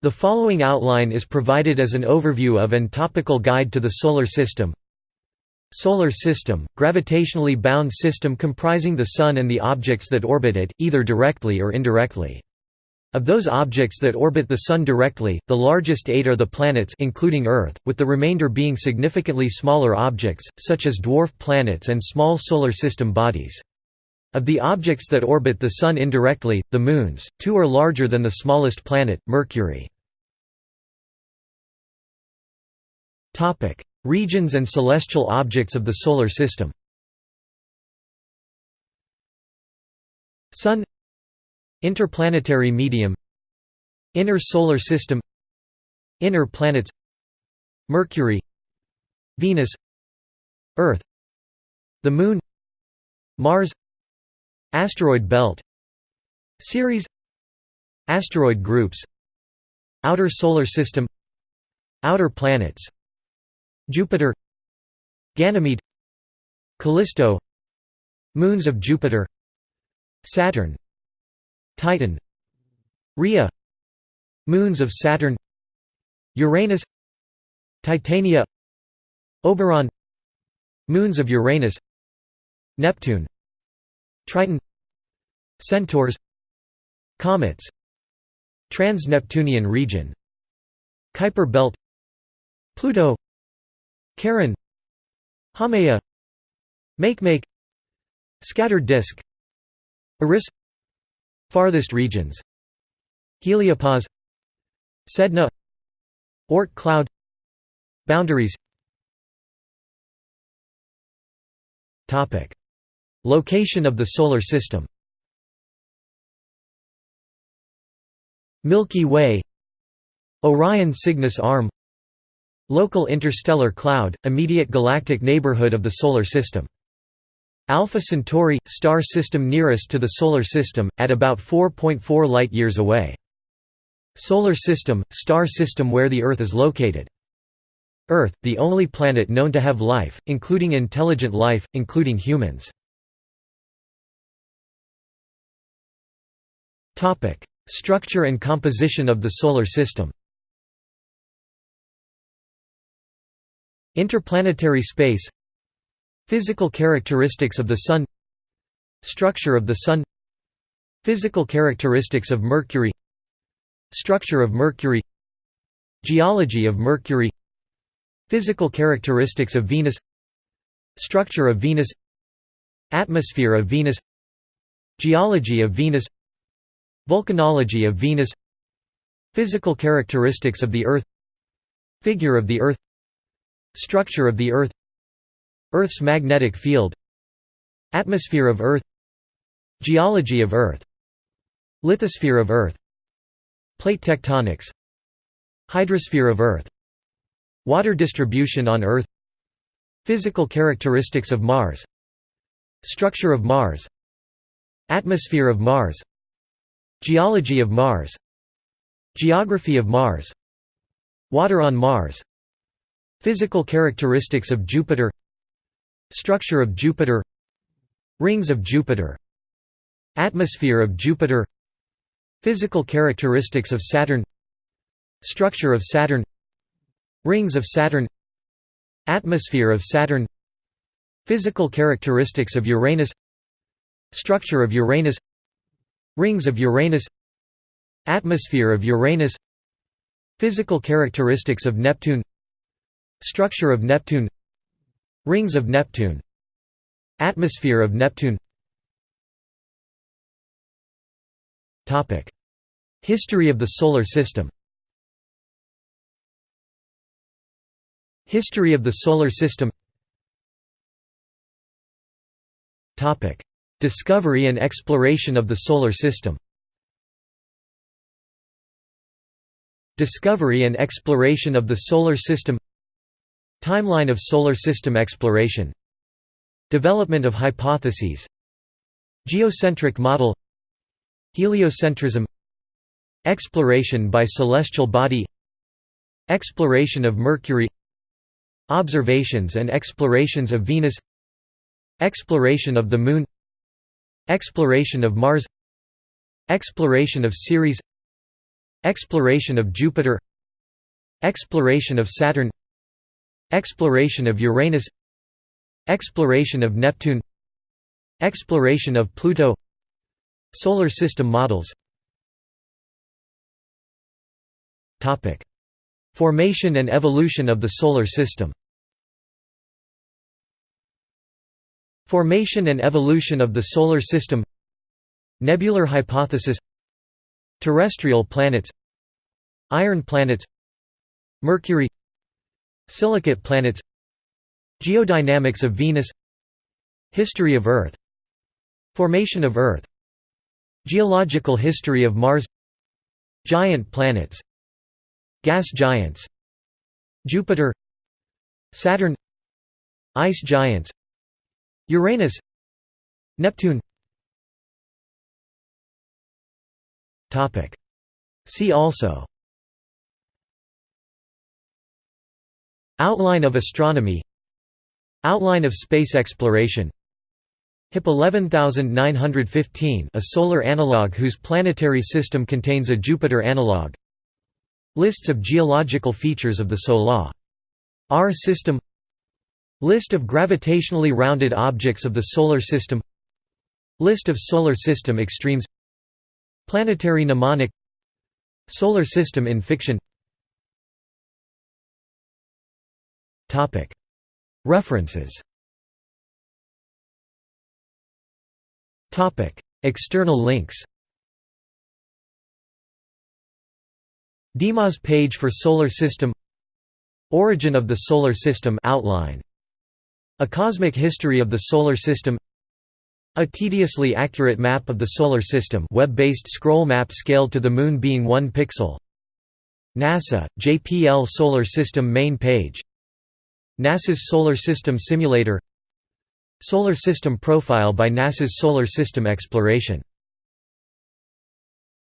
The following outline is provided as an overview of and topical guide to the Solar System. Solar System – gravitationally bound system comprising the Sun and the objects that orbit it, either directly or indirectly. Of those objects that orbit the Sun directly, the largest eight are the planets including Earth, with the remainder being significantly smaller objects, such as dwarf planets and small Solar System bodies. Of the objects that orbit the Sun indirectly, the moons, two are larger than the smallest planet, Mercury. Regions and celestial objects of the Solar System Sun Interplanetary medium Inner Solar System Inner planets Mercury Venus Earth The Moon Mars Asteroid belt Ceres Asteroid groups Outer Solar System Outer planets Jupiter Ganymede Callisto Moons of Jupiter Saturn Titan Rhea Moons of Saturn Uranus Titania Oberon Moons of Uranus Neptune Triton Centaurs Comets Trans-Neptunian region Kuiper belt Pluto Charon Haumea Makemake Scattered disk Eris Farthest regions Heliopause Sedna Oort cloud Boundaries Location of the Solar System Milky Way Orion Cygnus Arm Local interstellar cloud, immediate galactic neighborhood of the Solar System. Alpha Centauri – star system nearest to the Solar System, at about 4.4 light-years away. Solar System – star system where the Earth is located. Earth – the only planet known to have life, including intelligent life, including humans. Structure and composition of the Solar System Interplanetary space Physical characteristics of the Sun Structure of the Sun Physical characteristics of Mercury Structure of Mercury Geology of Mercury Physical characteristics of Venus Structure of Venus Atmosphere of Venus Geology of Venus Volcanology of Venus. Physical characteristics of the Earth. Figure of the Earth. Structure of the Earth. Earth's magnetic field. Atmosphere of Earth. Geology of Earth. Lithosphere of Earth. Plate tectonics. Hydrosphere of Earth. Water distribution on Earth. Physical characteristics of Mars. Structure of Mars. Atmosphere of Mars Geology of Mars. Geography of Mars. Water on Mars. Physical characteristics of Jupiter. Structure of Jupiter. Rings of Jupiter. Atmosphere of Jupiter. Physical characteristics of Saturn. Structure of Saturn. Rings of Saturn. Atmosphere of Saturn. Physical characteristics of Uranus. Structure of Uranus Rings of Uranus Atmosphere of Uranus Physical characteristics of Neptune Structure of Neptune Rings of Neptune Atmosphere of Neptune. History of the Solar System. History of the Solar System Discovery and exploration of the Solar System. Discovery and exploration of the Solar System. Timeline of Solar System exploration. Development of hypotheses. Geocentric model. Heliocentrism. Exploration by celestial body. Exploration of Mercury. Observations and explorations of Venus. Exploration of the Moon Exploration of Mars Exploration of Ceres Exploration of Jupiter Exploration of Saturn Exploration of Uranus Exploration of Neptune Exploration of Pluto Solar system models Formation and evolution of the Solar System Formation and evolution of the Solar System Nebular hypothesis Terrestrial planets Iron planets Mercury Silicate planets Geodynamics of Venus History of Earth Formation of Earth Geological history of Mars Giant planets Gas giants Jupiter Saturn Ice giants Uranus Neptune. Topic. See also. Outline of astronomy. Outline of space exploration. HIP 11915 a solar analog whose planetary system contains a Jupiter analog. Lists of geological features of the Solar. R system List of gravitationally rounded objects of the Solar System. List of Solar System extremes. Planetary mnemonic. Solar System in fiction. References. External links. DMOZ page for Solar System. Origin of the Solar System outline A cosmic history of the Solar System A tediously accurate map of the Solar System web-based scroll map scaled to the Moon being 1 pixel NASA, JPL Solar System main page NASA's Solar System Simulator Solar System Profile by NASA's Solar System Exploration